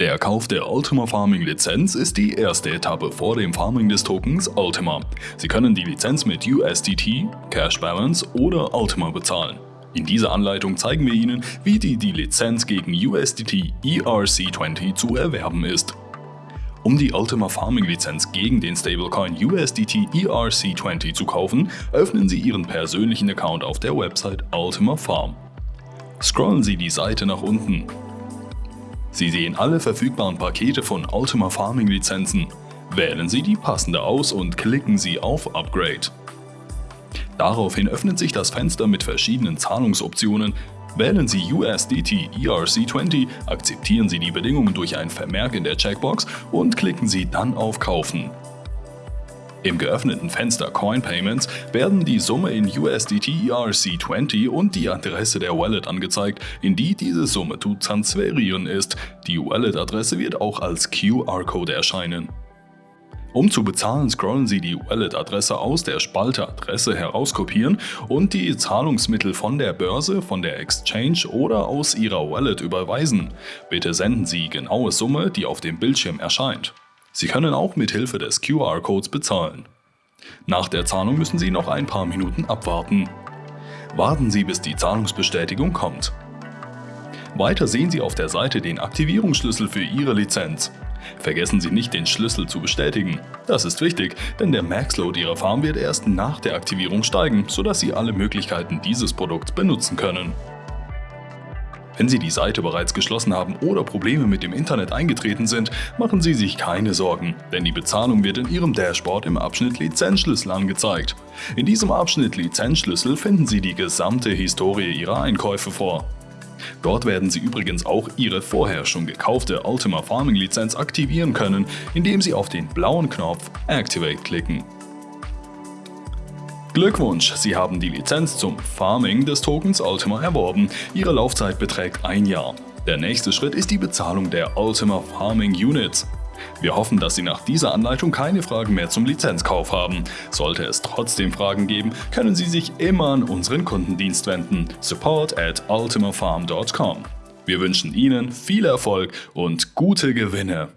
Der Kauf der Ultima Farming Lizenz ist die erste Etappe vor dem Farming des Tokens Ultima. Sie können die Lizenz mit USDT, Cash Balance oder Ultima bezahlen. In dieser Anleitung zeigen wir Ihnen, wie die, die Lizenz gegen USDT ERC20 zu erwerben ist. Um die Ultima Farming Lizenz gegen den Stablecoin USDT ERC20 zu kaufen, öffnen Sie Ihren persönlichen Account auf der Website Ultima Farm. Scrollen Sie die Seite nach unten Sie sehen alle verfügbaren Pakete von Ultima Farming Lizenzen. Wählen Sie die passende aus und klicken Sie auf Upgrade. Daraufhin öffnet sich das Fenster mit verschiedenen Zahlungsoptionen. Wählen Sie USDT ERC20, akzeptieren Sie die Bedingungen durch ein Vermerk in der Checkbox und klicken Sie dann auf Kaufen. Im geöffneten Fenster Coin Payments werden die Summe in USDT ERC20 und die Adresse der Wallet angezeigt, in die diese Summe zu transferieren ist. Die Wallet-Adresse wird auch als QR-Code erscheinen. Um zu bezahlen, scrollen Sie die Wallet-Adresse aus der Spalte Adresse herauskopieren und die Zahlungsmittel von der Börse, von der Exchange oder aus Ihrer Wallet überweisen. Bitte senden Sie genaue Summe, die auf dem Bildschirm erscheint. Sie können auch mit Hilfe des QR-Codes bezahlen. Nach der Zahlung müssen Sie noch ein paar Minuten abwarten. Warten Sie, bis die Zahlungsbestätigung kommt. Weiter sehen Sie auf der Seite den Aktivierungsschlüssel für Ihre Lizenz. Vergessen Sie nicht, den Schlüssel zu bestätigen. Das ist wichtig, denn der Maxload Ihrer Farm wird erst nach der Aktivierung steigen, sodass Sie alle Möglichkeiten dieses Produkts benutzen können. Wenn Sie die Seite bereits geschlossen haben oder Probleme mit dem Internet eingetreten sind, machen Sie sich keine Sorgen, denn die Bezahlung wird in Ihrem Dashboard im Abschnitt Lizenzschlüssel angezeigt. In diesem Abschnitt Lizenzschlüssel finden Sie die gesamte Historie Ihrer Einkäufe vor. Dort werden Sie übrigens auch Ihre vorher schon gekaufte Ultima Farming Lizenz aktivieren können, indem Sie auf den blauen Knopf Activate klicken. Glückwunsch, Sie haben die Lizenz zum Farming des Tokens Ultima erworben. Ihre Laufzeit beträgt ein Jahr. Der nächste Schritt ist die Bezahlung der Ultima Farming Units. Wir hoffen, dass Sie nach dieser Anleitung keine Fragen mehr zum Lizenzkauf haben. Sollte es trotzdem Fragen geben, können Sie sich immer an unseren Kundendienst wenden. support at ultimafarm.com. Wir wünschen Ihnen viel Erfolg und gute Gewinne.